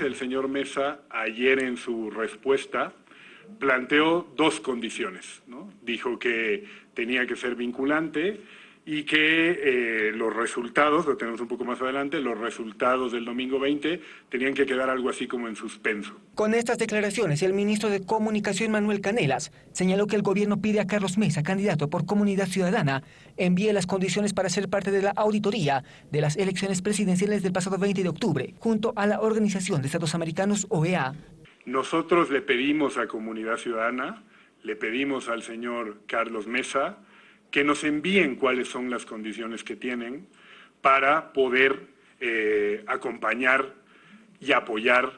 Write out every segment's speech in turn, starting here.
El señor Mesa, ayer en su respuesta, planteó dos condiciones. Dijo que tenía que ser vinculante y que eh, los resultados, lo tenemos un poco más adelante, los resultados del domingo 20 tenían que quedar algo así como en suspenso. Con estas declaraciones, el ministro de Comunicación Manuel Canelas señaló que el gobierno pide a Carlos Mesa, candidato por Comunidad Ciudadana, envíe las condiciones para ser parte de la auditoría de las elecciones presidenciales del pasado 20 de octubre, junto a la Organización de Estados Americanos, OEA. Nosotros le pedimos a Comunidad Ciudadana, le pedimos al señor Carlos Mesa, que nos envíen cuáles son las condiciones que tienen para poder eh, acompañar y apoyar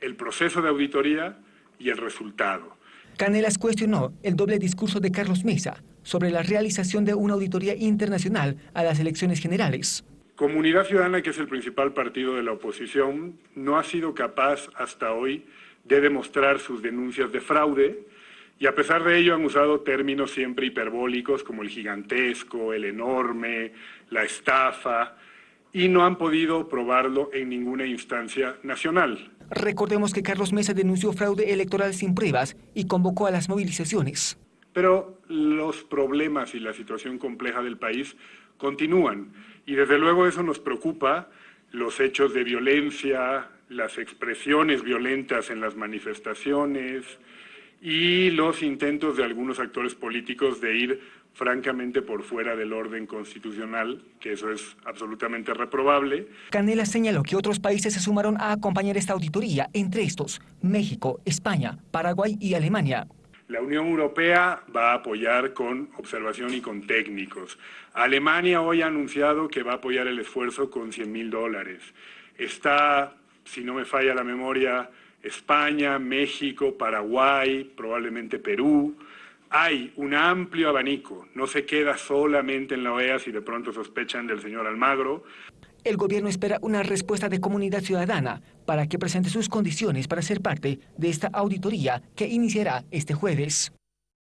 el proceso de auditoría y el resultado. Canelas cuestionó el doble discurso de Carlos Mesa sobre la realización de una auditoría internacional a las elecciones generales. Comunidad Ciudadana, que es el principal partido de la oposición, no ha sido capaz hasta hoy de demostrar sus denuncias de fraude, y a pesar de ello han usado términos siempre hiperbólicos como el gigantesco, el enorme, la estafa, y no han podido probarlo en ninguna instancia nacional. Recordemos que Carlos Mesa denunció fraude electoral sin pruebas y convocó a las movilizaciones. Pero los problemas y la situación compleja del país continúan y desde luego eso nos preocupa, los hechos de violencia, las expresiones violentas en las manifestaciones, y los intentos de algunos actores políticos de ir francamente por fuera del orden constitucional, que eso es absolutamente reprobable. Canela señaló que otros países se sumaron a acompañar esta auditoría, entre estos México, España, Paraguay y Alemania. La Unión Europea va a apoyar con observación y con técnicos. Alemania hoy ha anunciado que va a apoyar el esfuerzo con 100 mil dólares. Está, si no me falla la memoria, España, México, Paraguay, probablemente Perú. Hay un amplio abanico, no se queda solamente en la OEA si de pronto sospechan del señor Almagro. El gobierno espera una respuesta de comunidad ciudadana para que presente sus condiciones para ser parte de esta auditoría que iniciará este jueves.